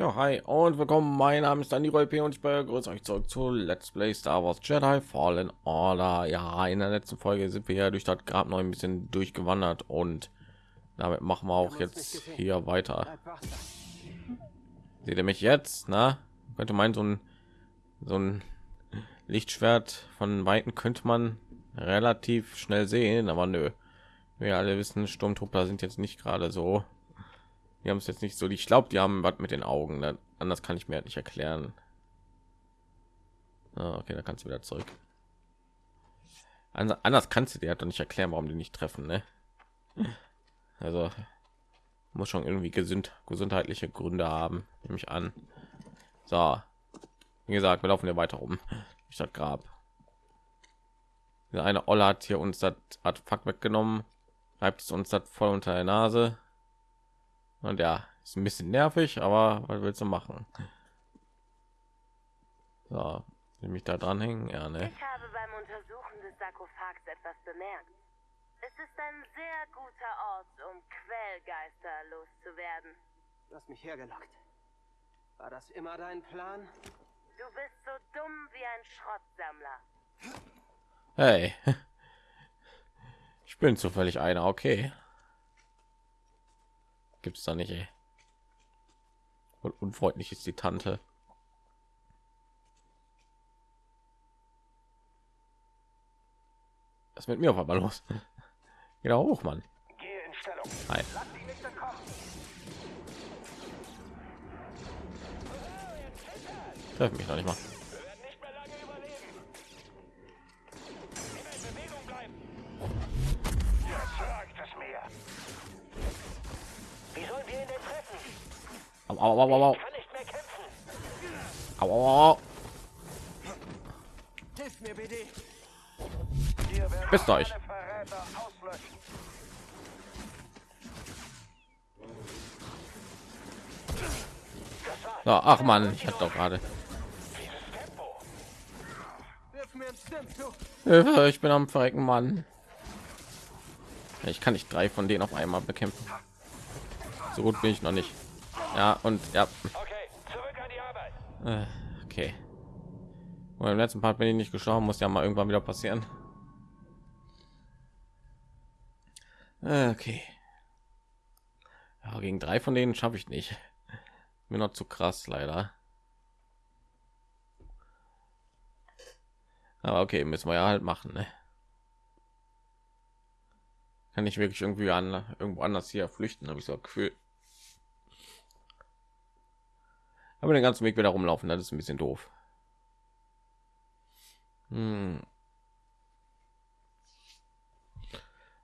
Ja, hi und willkommen. Mein Name ist Dani P und ich begrüße euch zurück zu Let's Play Star Wars Jedi Fallen Order. Ja, in der letzten Folge sind wir ja durch das Grab noch ein bisschen durchgewandert und damit machen wir auch jetzt hier weiter. Seht ihr mich jetzt? Na, könnte meinen so ein so ein Lichtschwert von weitem könnte man relativ schnell sehen, aber nö. Wir alle wissen, Sturmtruppler sind jetzt nicht gerade so die haben es jetzt nicht so. Ich glaube, die haben was mit den Augen. Ne? Anders kann ich mir halt nicht erklären. Ah, okay, da kannst du wieder zurück. Anders kannst du dir halt nicht erklären, warum die nicht treffen. Ne? Also muss schon irgendwie gesund gesundheitliche Gründe haben, nehme ich an. So, wie gesagt, wir laufen ja weiter rum. Ich das Grab. Eine Olle hat hier uns das Artefakt weggenommen, reibt es uns das voll unter der Nase. Und ja, ist ein bisschen nervig, aber was willst du machen? So, nämlich da dranhängen, ja, ne? Ich habe beim Untersuchen des Sarkophags etwas bemerkt. Es ist ein sehr guter Ort, um Quellgeister loszuwerden. Du hast mich hergelockt. War das immer dein Plan? Du bist so dumm wie ein Schrottsammler. Hey, ich bin zufällig einer, okay gibt es da nicht ey. und unfreundlich ist die tante. Das mit mir auf einmal los? Genau hoch mann. Hi. treffen mich noch nicht mal au, au, au, au. Au, au. Bist euch. So, ach man, ich hatte doch gerade. Ich bin am verrecken, Mann. Ich kann nicht drei von denen auf einmal bekämpfen. So gut bin ich noch nicht. Ja, und ja. Okay. Äh, okay. Und im letzten Part bin ich nicht gestorben, muss ja mal irgendwann wieder passieren. Äh, okay. Ja, gegen drei von denen schaffe ich nicht. Mir noch zu krass, leider. Aber okay, müssen wir ja halt machen. Ne? Kann ich wirklich irgendwie an irgendwo anders hier flüchten, habe ich so Gefühl aber den ganzen Weg wieder rumlaufen, das ist ein bisschen doof. Hm.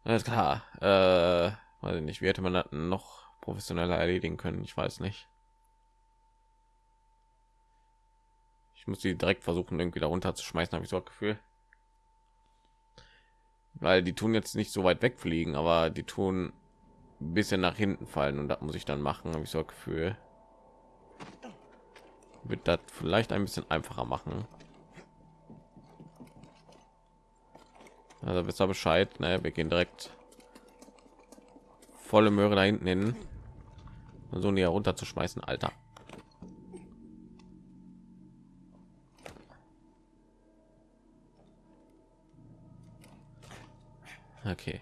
Alles klar. Äh, weiß ich nicht, wie hätte man das noch professioneller erledigen können? Ich weiß nicht. Ich muss die direkt versuchen, irgendwie darunter zu schmeißen, habe ich so ein Gefühl. Weil die tun jetzt nicht so weit wegfliegen, aber die tun ein bisschen nach hinten fallen und das muss ich dann machen, habe ich so ein Gefühl wird das vielleicht ein bisschen einfacher machen. Also wisst ihr Bescheid, ne? Wir gehen direkt volle Möhre da hinten hin, so näher runter zu schmeißen, Alter. Okay.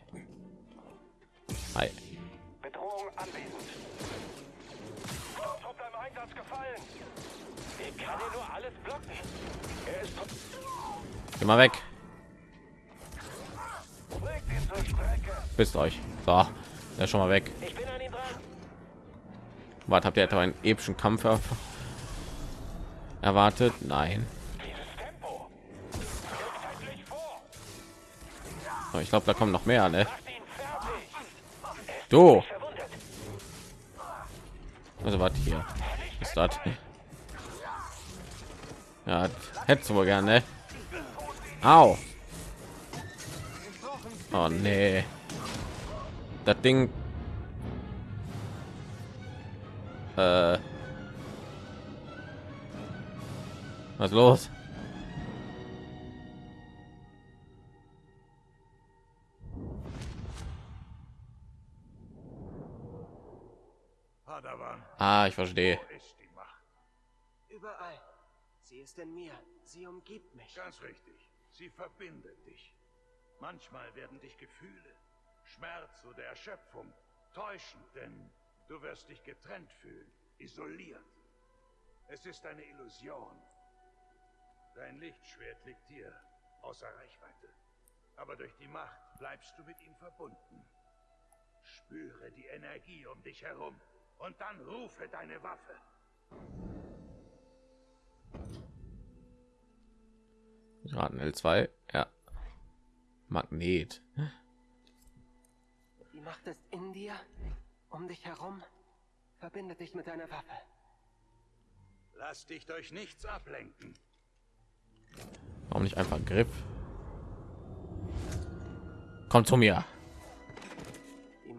Geh mal weg. Bist euch. So, er schon mal weg. Was habt ihr etwa einen epischen Kampf erwartet? Nein. So, ich glaube, da kommen noch mehr, ne? Du. Also was hier ist das? Ja, hättest wohl gerne. Au. Oh nee. Das Ding. Äh. Was los? Ah, ich verstehe. überall. Sie ist in mir. Sie umgibt mich. Ganz richtig. Sie verbindet dich. Manchmal werden dich Gefühle, Schmerz oder Erschöpfung täuschen, denn du wirst dich getrennt fühlen, isoliert. Es ist eine Illusion. Dein Lichtschwert liegt dir außer Reichweite. Aber durch die Macht bleibst du mit ihm verbunden. Spüre die Energie um dich herum und dann rufe deine Waffe. Raten L2, ja. Magnet. Die Macht ist in dir, um dich herum. Verbinde dich mit deiner Waffe. Lass dich durch nichts ablenken. Warum nicht einfach Griff? Komm zu mir.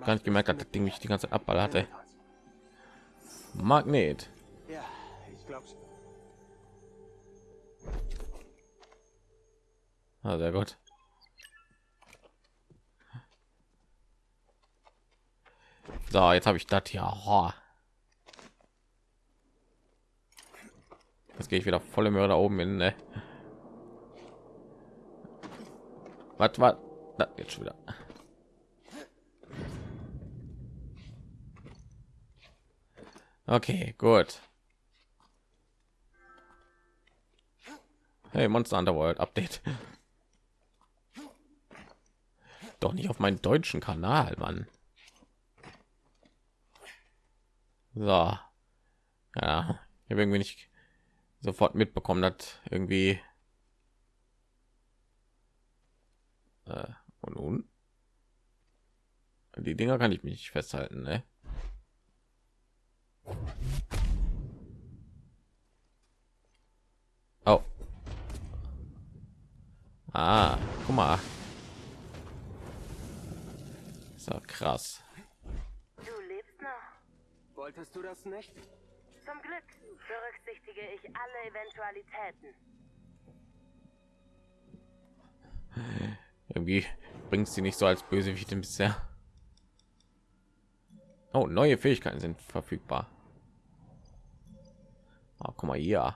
Gar nicht gemerkt, dass ist das Ding mich die ganze Zeit abballerte. Magnet. Ah, sehr gut. So, jetzt habe ich das hier. Ho. Jetzt gehe ich wieder volle Möhre da oben hin. Ne? Was war da jetzt schon wieder? Okay, gut. Hey, Monster Underworld Update. Doch nicht auf meinen deutschen Kanal, Mann. So. Ja, ich habe irgendwie nicht sofort mitbekommen, dass irgendwie äh, und nun die Dinger kann ich mich nicht festhalten, ne? Oh. Ah, guck mal. So krass. Du lebst noch. Wolltest du das nicht? Zum Glück berücksichtige ich alle Eventualitäten. Irgendwie bringt sie nicht so als Bösewicht bisher. Oh, neue Fähigkeiten sind verfügbar. Oh, guck mal hier.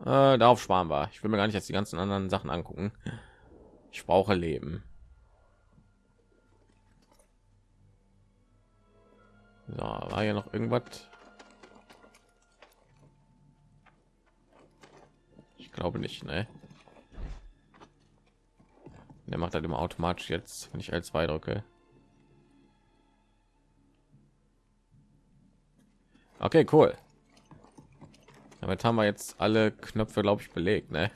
Äh, darauf sparen wir. Ich will mir gar nicht jetzt die ganzen anderen Sachen angucken. Ich brauche Leben. So, war hier noch irgendwas? Ich glaube nicht, ne? Der macht halt immer automatisch jetzt, wenn ich L2 drücke. Okay, cool. Damit haben wir jetzt alle Knöpfe, glaube ich, belegt, ne?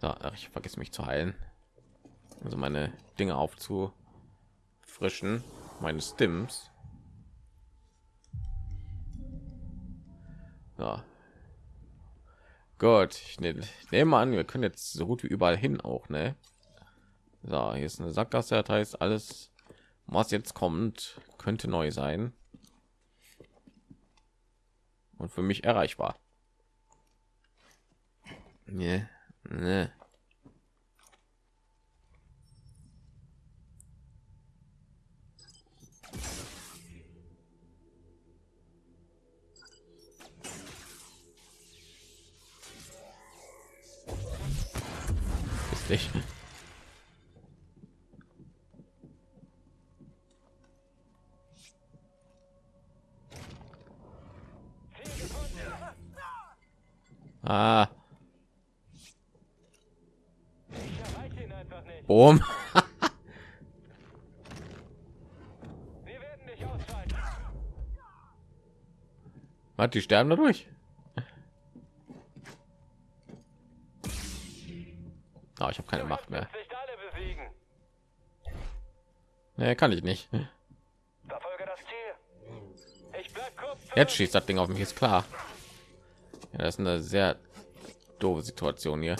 So, ich vergesse mich zu heilen. Also meine Dinge aufzufrischen, meine Stims. So. Gut, ich ne- nehme an, wir können jetzt so gut wie überall hin auch, ne? So, hier ist eine Sackgasse, das heißt alles, was jetzt kommt, könnte neu sein und für mich erreichbar. Ne, ne. Ist nicht. Ah. erreiche ihn einfach nicht. Boom. Was, die sterben dadurch? Ah, ich habe keine Macht mehr. Nee, kann ich nicht. Jetzt schießt das Ding auf mich, ist klar. Ja, das ist eine sehr doofe Situation hier.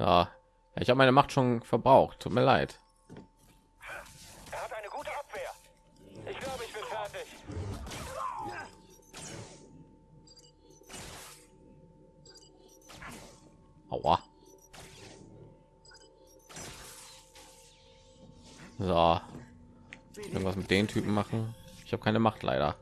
Ja, ich habe meine Macht schon verbraucht. Tut mir leid. Er hat eine gute Abwehr. Ich glaube, ich bin fertig. Aua. So. Irgendwas mit den Typen machen. Ich habe keine Macht leider.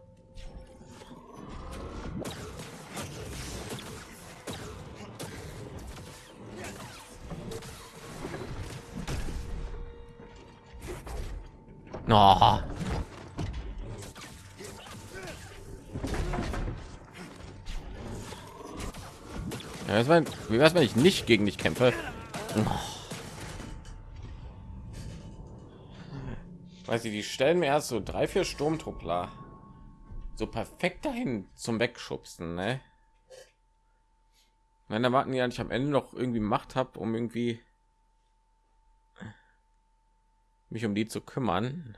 Oh. Ja, was mein, wie wär's, wenn ich nicht gegen dich kämpfe? Oh. Weiß ich, die stellen mir erst so drei, vier Sturmtruppler so perfekt dahin zum Wegschubsen, ne? Wenn erwarten ja nicht am Ende noch irgendwie Macht habe, um irgendwie mich um die zu kümmern.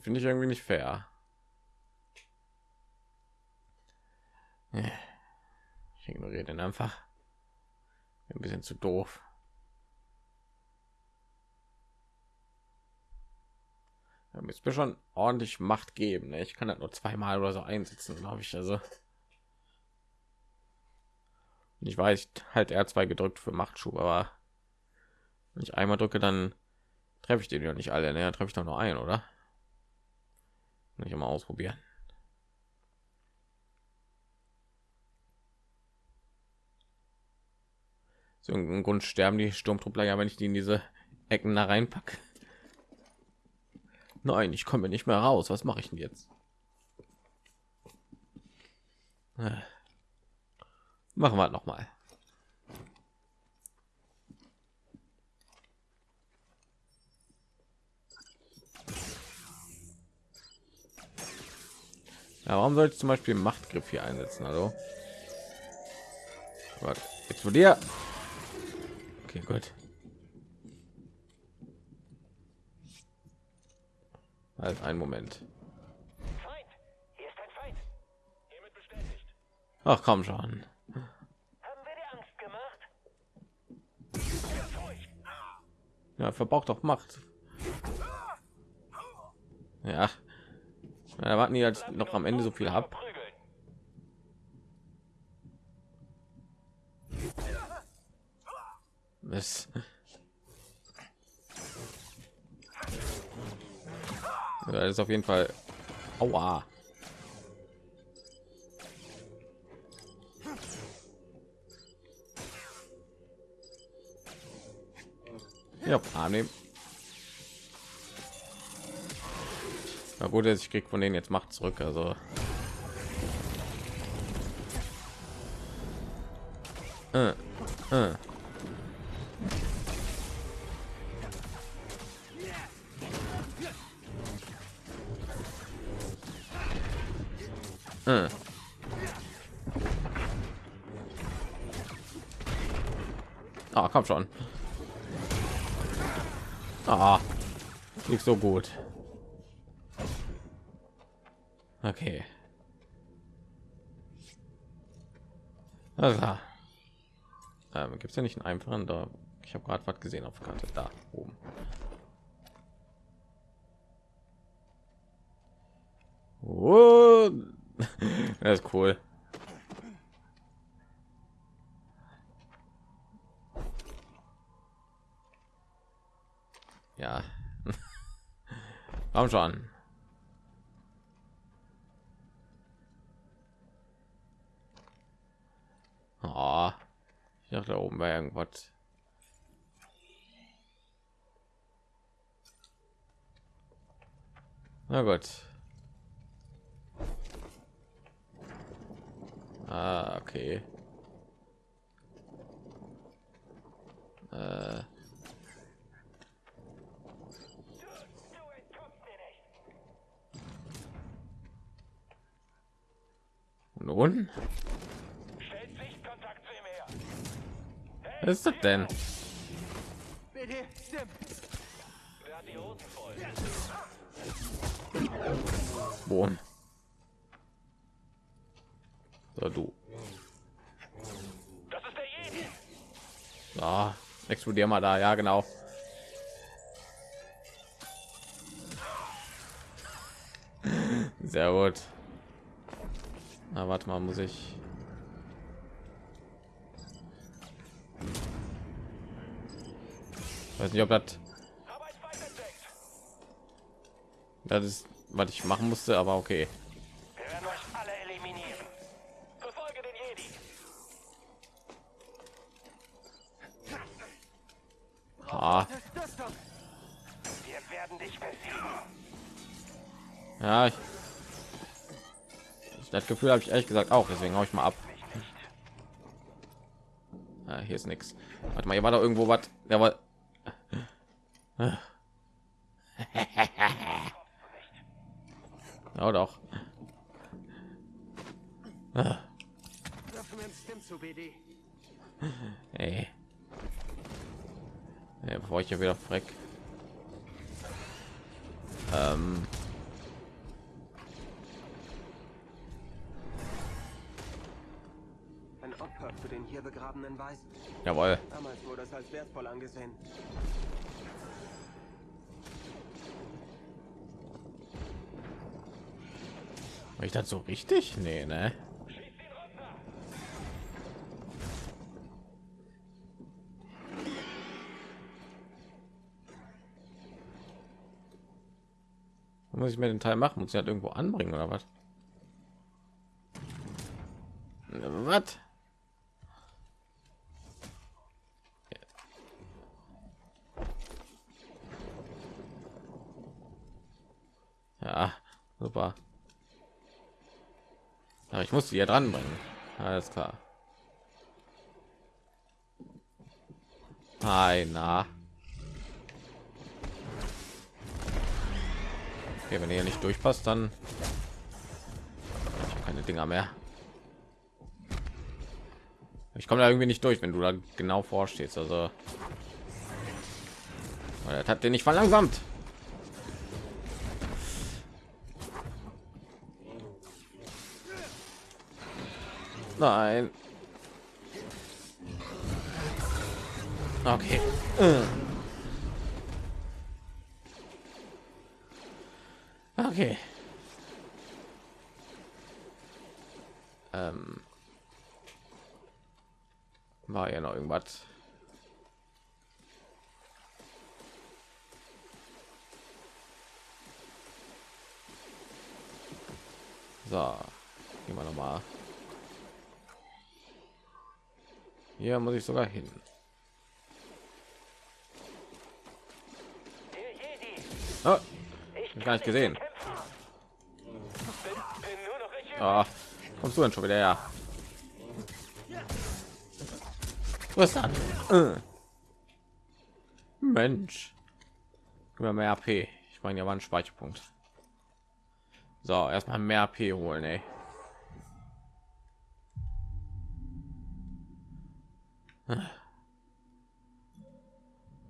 Finde ich irgendwie nicht fair. Ich ignoriere den einfach. Ein bisschen zu doof. Ja, mir schon ordentlich Macht geben. Ne? Ich kann das nur zweimal oder so einsetzen, glaube ich. Also ich weiß, halt R2 gedrückt für Machtschub, aber wenn ich einmal drücke, dann treffe ich den ja nicht alle. Ne? treffe ich doch nur ein, oder? Nicht mal ausprobieren. So ein Grund sterben die Sturmtruppler ja, wenn ich die in diese Ecken da reinpacke. Nein, ich komme nicht mehr raus. Was mache ich denn jetzt? Äh. Machen wir noch mal. Ja, warum soll ich zum Beispiel Machtgriff hier einsetzen? Also, Gott, explodier. Okay, gut. Halt ein Moment. Ach komm schon. Haben wir dir Angst gemacht? Ja, verbraucht doch Macht. Ja. Ja, warten die jetzt noch am Ende so viel ab. Das ja, ist auf jeden Fall. Aua. Ja, annehmen. Na gut, ich krieg von denen jetzt Macht zurück, also. Äh, äh. Äh. Ah, komm schon. Ah, nicht so gut. Okay. Also, ähm, gibt es ja nicht einen einfachen da? Ich habe gerade was gesehen auf Karte da oben. Oh, das ist cool. Ja. Komm schon. Oh, ich dachte, da oben war irgendwas. Na gut. Ah, okay. Äh. Nun? Was ist das denn? Boom. So, du. Das ist der. Ah, explodier mal da, ja genau. Sehr gut. Na, warte mal, muss ich. Weiß nicht ob das das ist was ich machen musste aber okay. Ah, ja ich, das gefühl habe ich ehrlich gesagt auch deswegen hau ich mal ab. Ah, hier ist nichts warte mal hier war doch irgendwo was der war ja doch. Ey. Ja, bevor ich hier wieder freck. War ich das so richtig? Nee, ne? Muss ich mir den Teil machen? Muss ich halt irgendwo anbringen oder was? Was? Ja, super. Muss sie ja dran bringen. Alles klar. Na. Okay, wenn ihr nicht durchpasst, dann ich keine Dinger mehr. Ich komme da irgendwie nicht durch, wenn du da genau vorstehst. Also, Weil das hat den nicht verlangsamt. Nein. Okay. Äh. Okay. Ähm. War ja noch irgendwas. So, gehen wir noch mal. Hier muss ich sogar hin. Oh, Ich gar nicht gesehen. ah, kommst du denn schon wieder her? Was ist das? Äh. Mensch. Mir mehr AP. Ich meine, ja war ein Speicherpunkt. So, erstmal mehr AP holen, ey.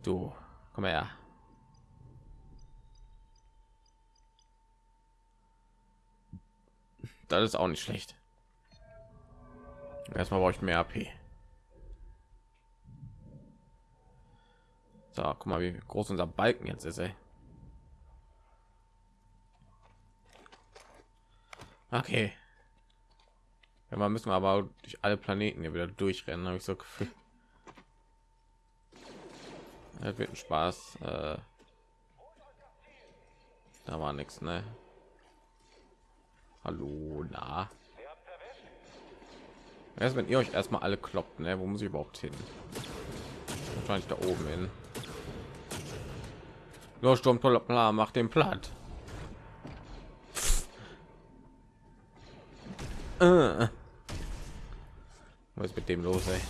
Du, komm her. Das ist auch nicht schlecht. Erstmal brauche ich mehr AP. So, guck mal, wie groß unser Balken jetzt ist, ey. Okay. Ja, man müssen wir aber durch alle Planeten hier wieder durchrennen, habe ich so gefühlt. Wird ein Spaß. Äh, da war nichts, ne? Hallo, na. Erst wenn ihr euch erstmal alle kloppt, ne? Wo muss ich überhaupt hin? Wahrscheinlich da oben hin. Los, Sturm, plan, mach den platt. Äh. Was ist mit dem los, ey?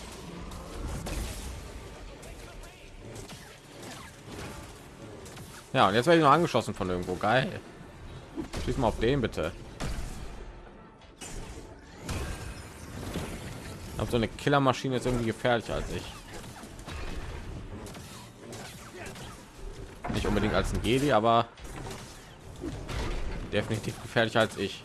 Ja, und jetzt werde ich noch angeschossen von irgendwo. Geil. Schieß mal auf den bitte. Ob so eine Killermaschine ist irgendwie gefährlicher als ich. Nicht unbedingt als ein Jedi, aber definitiv gefährlicher als ich.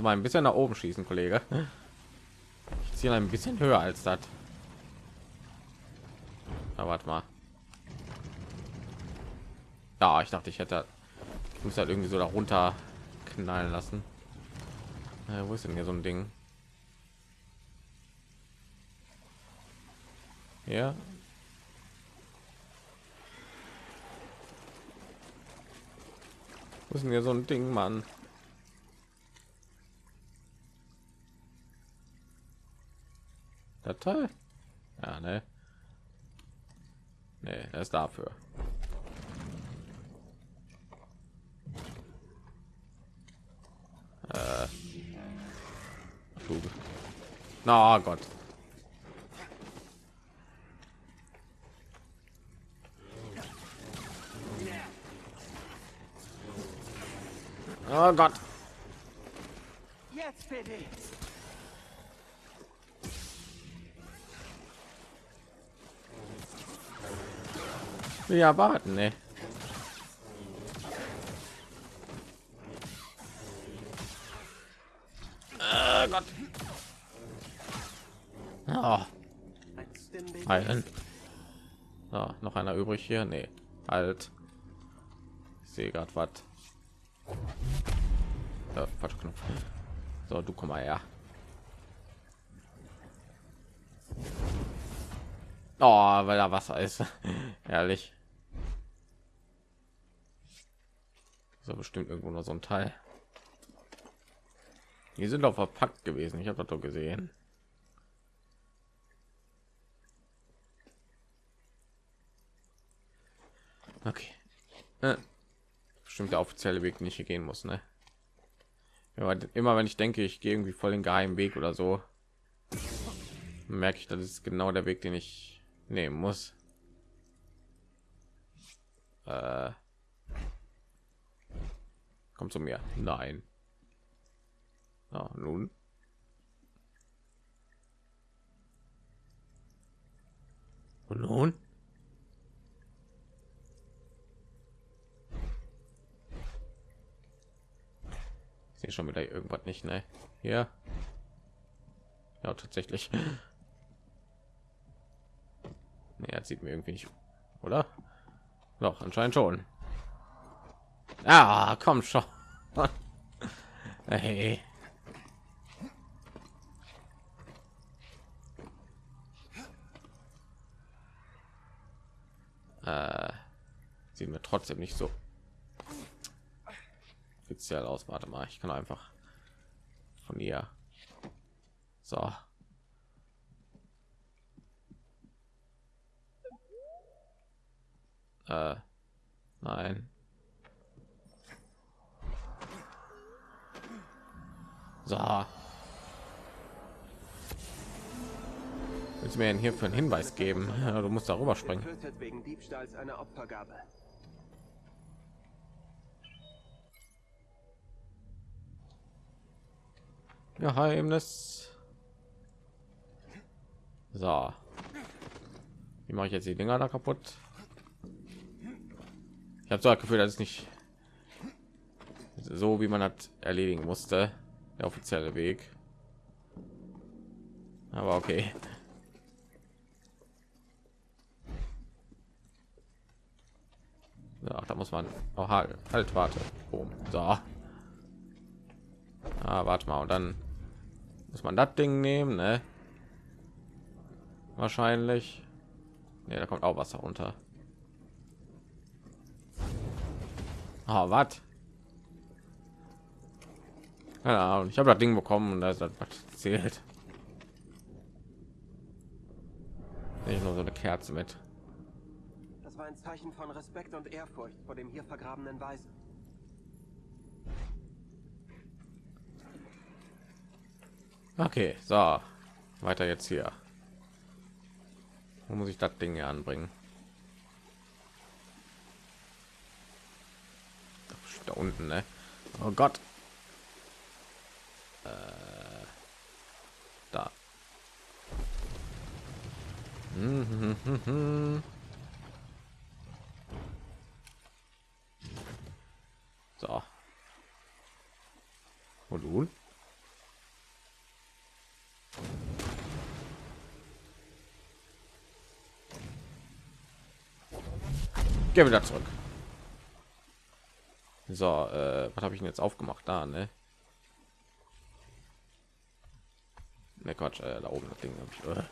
Also mal ein bisschen nach oben schießen, Kollege. Ich ziehe ein bisschen höher als das. Aber warte mal. Ja, ich dachte, ich hätte ich muss halt irgendwie so darunter knallen lassen. Äh, wo ist denn hier so ein Ding? Ja. Wo ist denn hier so ein Ding, Mann? Datei? Ja, ne? Ne, er ist dafür. Äh. Na oh Gott. Oh Gott. Jetzt Ja, warten, ne? Oh Gott. Oh. Oh, noch einer übrig hier? Nee. Halt. Ich sehe gerade was. Ja. So, du komm mal her. Oh, weil da Wasser ist. Ehrlich. So bestimmt irgendwo noch so ein Teil. Die sind auch verpackt gewesen. Ich habe das doch gesehen. Okay. Äh, bestimmt der offizielle Weg, den ich hier gehen muss, ne? Ja, immer wenn ich denke, ich gehe irgendwie voll den geheimen Weg oder so, merke ich, das ist genau der Weg, den ich nehmen muss. Äh, komm zu mir. Nein. Ja, nun. Und nun? Sehe schon wieder irgendwas nicht, ne? Hier. Ja, tatsächlich. Nee, er sieht mir irgendwie nicht, oder? Doch, anscheinend schon. Ah, komm schon. hey. Äh, sieht mir trotzdem nicht so speziell aus. Warte mal, ich kann einfach von ihr. So. Äh, nein. So. Willst mir denn hier für einen Hinweis geben? Du musst darüber springen. wegen Diebstahls einer Opfergabe. Geheimnis. So. Wie mache ich jetzt die Dinger da kaputt? Ich habe so das Gefühl, dass es nicht so, wie man hat erledigen musste, der offizielle Weg. Aber okay. Ja, da muss man auch halt, halt warte. Boom. So. Ah, warte mal und dann muss man das Ding nehmen, ne? Wahrscheinlich. Ne, da kommt auch Wasser runter. Ah, was? Keine Ahnung. Ich habe das Ding bekommen und da ist das was zählt. Nicht nur so eine Kerze mit. Das war ein Zeichen von Respekt und Ehrfurcht vor dem hier vergrabenen Weisen. Okay, so. Weiter jetzt hier. Wo muss ich das Ding hier anbringen? Da unten, ne? Oh Gott. Äh, da. So. Und nun? Geh wieder zurück. So, äh, was habe ich denn jetzt aufgemacht da, ne? Quatsch, äh, da oben das Ding habe ich. Äh.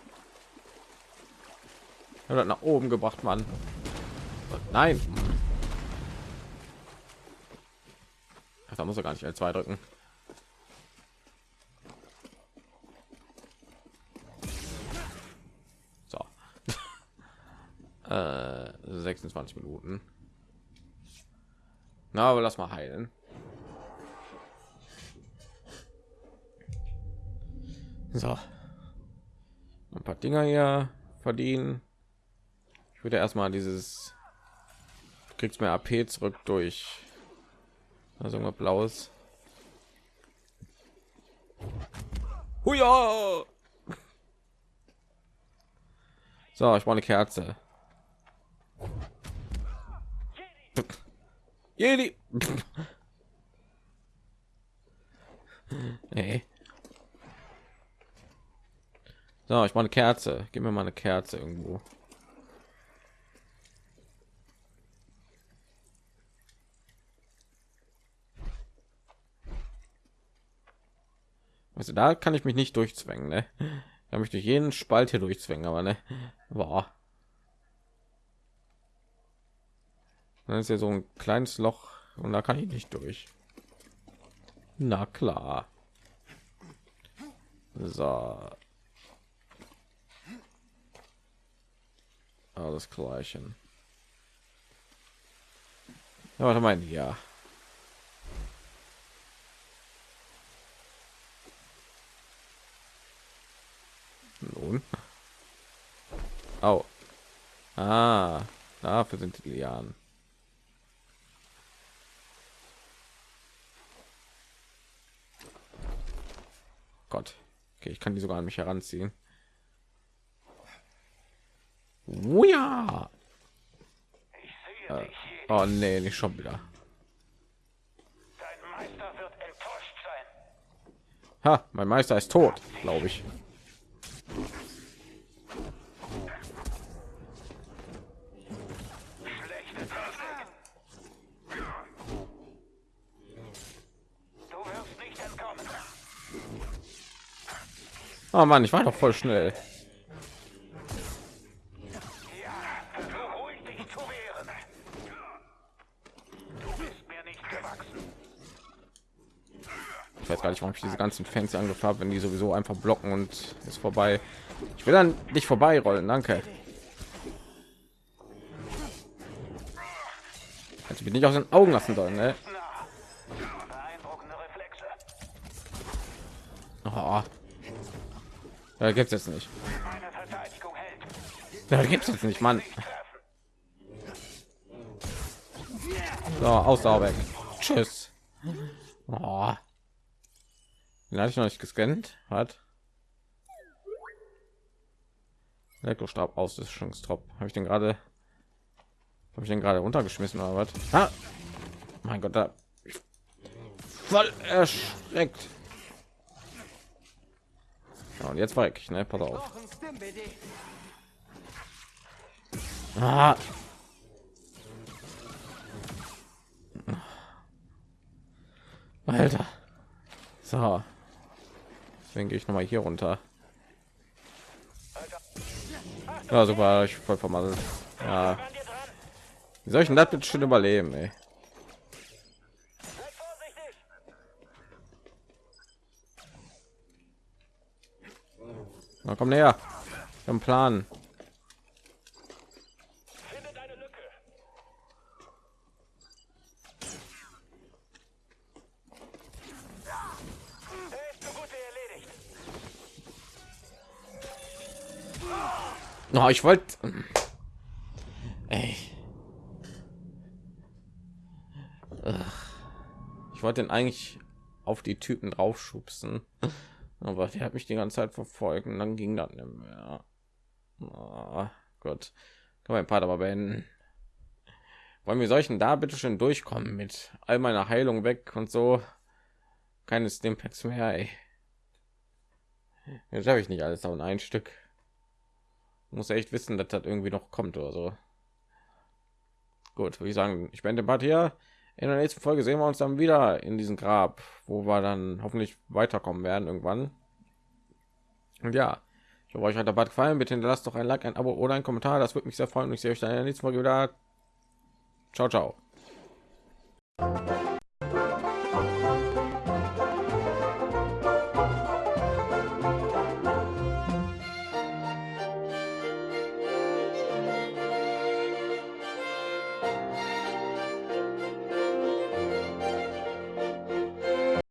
Ich hab das nach oben gebracht, Mann. Nein. Da muss er gar nicht L2 drücken. So. äh, 26 Minuten. Na, aber lass mal heilen. So. Ein paar Dinger hier verdienen. Ich würde erstmal dieses du kriegst mehr AP zurück durch also irgendwas blaues. Huja! So, ich brauche eine Kerze. Jedi. nee. So, ich brauche eine Kerze. Gib mir mal eine Kerze irgendwo. Also da kann ich mich nicht durchzwängen, ne? Da möchte ich jeden Spalt hier durchzwängen, aber ne, war. Dann ist ja so ein kleines Loch und da kann ich nicht durch. Na klar. So. Alles gleichen. Ja, warte mal, ja. Nun. Oh. Ah, dafür sind die Lianen. Gott. Okay, ich kann die sogar an mich heranziehen. Oh ja. Äh, oh nee, nicht schon wieder. Dein Meister wird enttäuscht sein. Ha, mein Meister ist tot, glaube ich. Oh Mann, ich war doch voll schnell. Ich weiß gar nicht, warum ich diese ganzen Fans habe, wenn die sowieso einfach blocken und ist vorbei. Ich will dann nicht vorbei rollen, danke. Also bin ich aus den Augen lassen sollen, ne? Oh. Ja, gibt's jetzt nicht. Hält. Ja, gibt's jetzt nicht, Mann. So, Ausdauer weg. Tschüss. Oh. Den hatte ich noch nicht gescannt. Hat. Elektrostab Auslöschungstrop. Habe ich den gerade habe ich den gerade runtergeschmissen oder was? Ah! Mein Gott, da voll erschreckt. Ja, und jetzt war ich, ne? Pass auf. Ah. Alter. So. Deswegen gehe ich noch mal hier runter. Ja, super, ich voll vermasselt. Ja. Wie soll ich denn das bitte schon überleben, ey? Na, komm näher. Einen Plan. No, ich wollte. Ich wollte den eigentlich auf die Typen draufschubsen, aber der hat mich die ganze Zeit verfolgt und dann ging das nicht mehr. Oh, Gott, kann mein Part aber beenden. Wollen wir solchen da bitte schön durchkommen mit all meiner Heilung weg und so? Keine Stimpacks mehr. Ey. Jetzt habe ich nicht alles auf ein Stück muss echt wissen, dass das irgendwie noch kommt oder so. gut, würde ich sagen, ich bin den Part hier. In der nächsten Folge sehen wir uns dann wieder in diesem Grab, wo wir dann hoffentlich weiterkommen werden irgendwann. Und ja, ich hoffe, euch hat der Part gefallen. Bitte hinterlasst doch ein Like, ein Abo oder ein Kommentar. Das würde mich sehr freuen. Und ich sehe euch dann in der nächsten Folge wieder. Ciao, ciao.